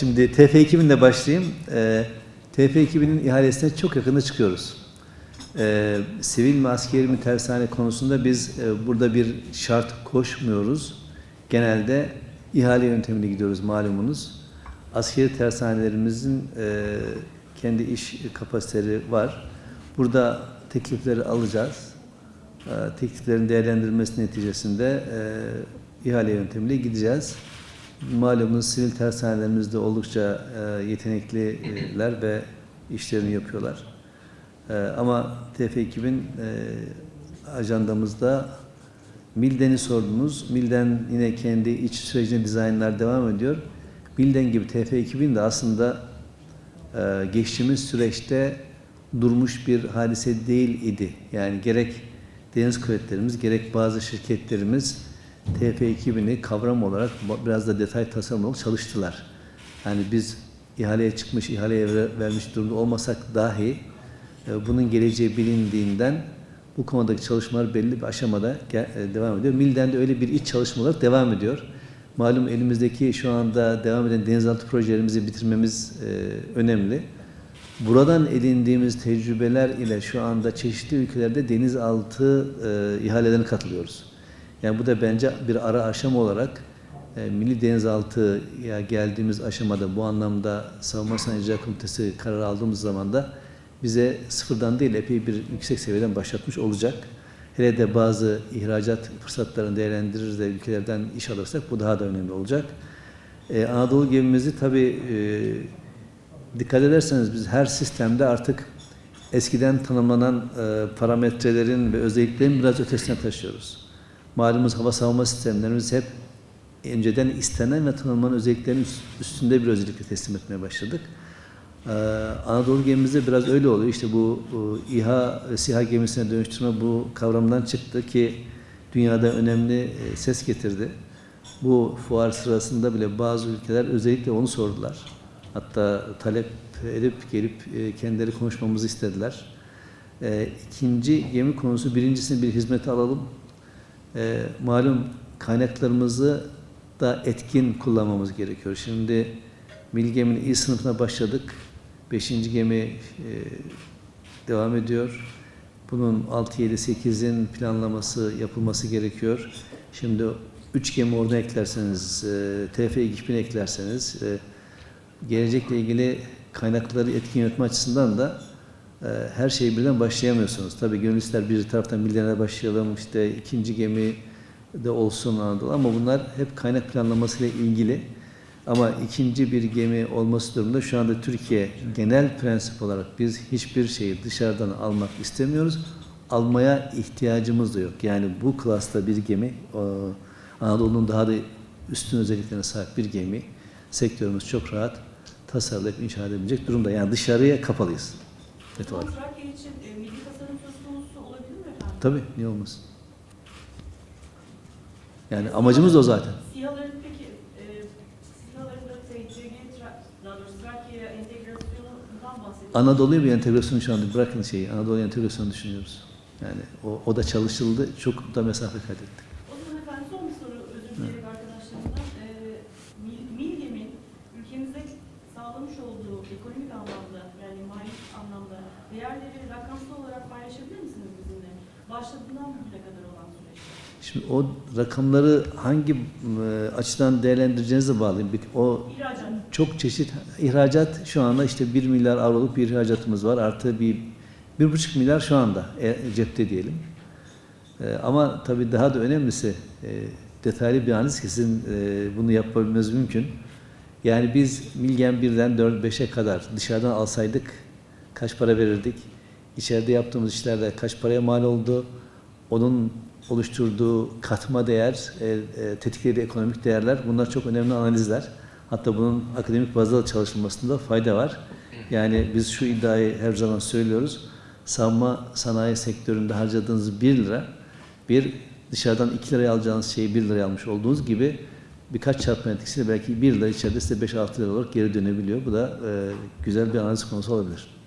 Şimdi TF2000'le başlayayım. Ee, TF2000'in ihalesine çok yakında çıkıyoruz. Ee, sivil mi askeri mi tersane konusunda biz e, burada bir şart koşmuyoruz. Genelde ihale yöntemine gidiyoruz malumunuz. Askeri tersanelerimizin e, kendi iş kapasiteleri var. Burada teklifleri alacağız. E, tekliflerin değerlendirilmesi neticesinde e, ihale yöntemiyle gideceğiz. Malumunuz sivil tersanelerimizde oldukça e, yetenekliler ve işlerini yapıyorlar. E, ama TF2000 e, ajandamızda Milden'i sordunuz. Milden yine kendi iç sürecinde dizaynlar devam ediyor. Milden gibi TF2000 de aslında e, geçtiğimiz süreçte durmuş bir hadise değil idi. Yani gerek deniz kuvvetlerimiz gerek bazı şirketlerimiz TF2000'i kavram olarak biraz da detay tasarım olarak çalıştılar. Yani biz ihaleye çıkmış, ihaleye vermiş durumda olmasak dahi e, bunun geleceği bilindiğinden bu konudaki çalışmalar belli bir aşamada e, devam ediyor. Milden de öyle bir iç çalışma olarak devam ediyor. Malum elimizdeki şu anda devam eden denizaltı projelerimizi bitirmemiz e, önemli. Buradan edindiğimiz tecrübeler ile şu anda çeşitli ülkelerde denizaltı e, ihalelerine katılıyoruz. Yani bu da bence bir ara aşama olarak e, Milli Denizaltı'ya geldiğimiz aşamada bu anlamda Savunma Sanayi Komitesi karar aldığımız zaman da bize sıfırdan değil epey bir yüksek seviyeden başlatmış olacak. Hele de bazı ihracat fırsatlarını değerlendirir de ülkelerden iş alırsak bu daha da önemli olacak. Ee, Anadolu gemimizi tabii e, dikkat ederseniz biz her sistemde artık eskiden tanımlanan e, parametrelerin ve özelliklerin biraz ötesine taşıyoruz. Malumuz hava savunma sistemlerimiz hep önceden istenen ve tanımlanan özelliklerin üstünde bir özellikle teslim etmeye başladık. Ee, Anadolu gemimizde biraz öyle oluyor. İşte bu, bu İHA, SİHA gemisine dönüştürme bu kavramdan çıktı ki dünyada önemli e, ses getirdi. Bu fuar sırasında bile bazı ülkeler özellikle onu sordular. Hatta talep edip gelip e, kendileri konuşmamızı istediler. E, ikinci gemi konusu birincisini bir hizmete alalım. E, malum kaynaklarımızı da etkin kullanmamız gerekiyor. Şimdi Milli Gemi'nin iyi sınıfına başladık. Beşinci gemi e, devam ediyor. Bunun 6, 7, 8'in planlaması yapılması gerekiyor. Şimdi üç gemi orada eklerseniz, e, TF 2000 eklerseniz, e, gelecekle ilgili kaynakları etkin yönetme açısından da her şeyi birden başlayamıyorsunuz. Tabii gönüllüler bir taraftan milyonere başlayalım, işte ikinci gemi de olsun Anadolu ama bunlar hep kaynak planlamasıyla ilgili. Ama ikinci bir gemi olması durumunda şu anda Türkiye genel prensip olarak biz hiçbir şeyi dışarıdan almak istemiyoruz. Almaya ihtiyacımız da yok. Yani bu klasta bir gemi, Anadolu'nun daha da üstün özelliklerine sahip bir gemi, sektörümüz çok rahat tasarlayıp inşa edebilecek durumda. Yani dışarıya kapalıyız. Evet, olarak. Trakya için e, milli tasarım söz konusu olabilir mi efendim? Tabii, niye olmasın? Yani amacımız da o zaten. SİHA'ların peki, e, SİHA'ların da TCG, daha doğrusu Trakya'ya entegrasyonundan bahsediyoruz. Anadolu'ya bir entegrasyon şu anda bırakın şeyi, Anadolu'ya entegrasyonu düşünüyoruz. Yani o, o da çalışıldı, çok da mesafe kaydettik. O zaman efendim son bir soru özür dileyerek arkadaşlarımdan. E, Mil- Milgem'in ülkemize sağlamış olduğu ekonomik anlamda anlamda değerleri rakamsal olarak paylaşabilir misiniz bizimle? Başladığından bugüne kadar olan süreçte. Şimdi o rakamları hangi e, açıdan değerlendireceğinize bağlı. O İhracat. çok çeşit ihracat şu anda işte 1 milyar avroluk bir ihracatımız var. Artı bir bir buçuk milyar şu anda e, cepte diyelim. E, ama tabii daha da önemlisi e, detaylı bir analiz ki sizin e, bunu yapabilmeniz mümkün. Yani biz Milgen 1'den 4-5'e kadar dışarıdan alsaydık kaç para verirdik? İçeride yaptığımız işlerde kaç paraya mal oldu? Onun oluşturduğu katma değer, e, e, tetiklediği ekonomik değerler bunlar çok önemli analizler. Hatta bunun akademik bazda da çalışılmasında fayda var. Yani biz şu iddiayı her zaman söylüyoruz. Savunma sanayi sektöründe harcadığınız 1 lira, bir dışarıdan 2 liraya alacağınız şeyi 1 liraya almış olduğunuz gibi birkaç çarpma etkisiyle belki 1 lira içeride size 5-6 lira olarak geri dönebiliyor. Bu da e, güzel bir analiz konusu olabilir.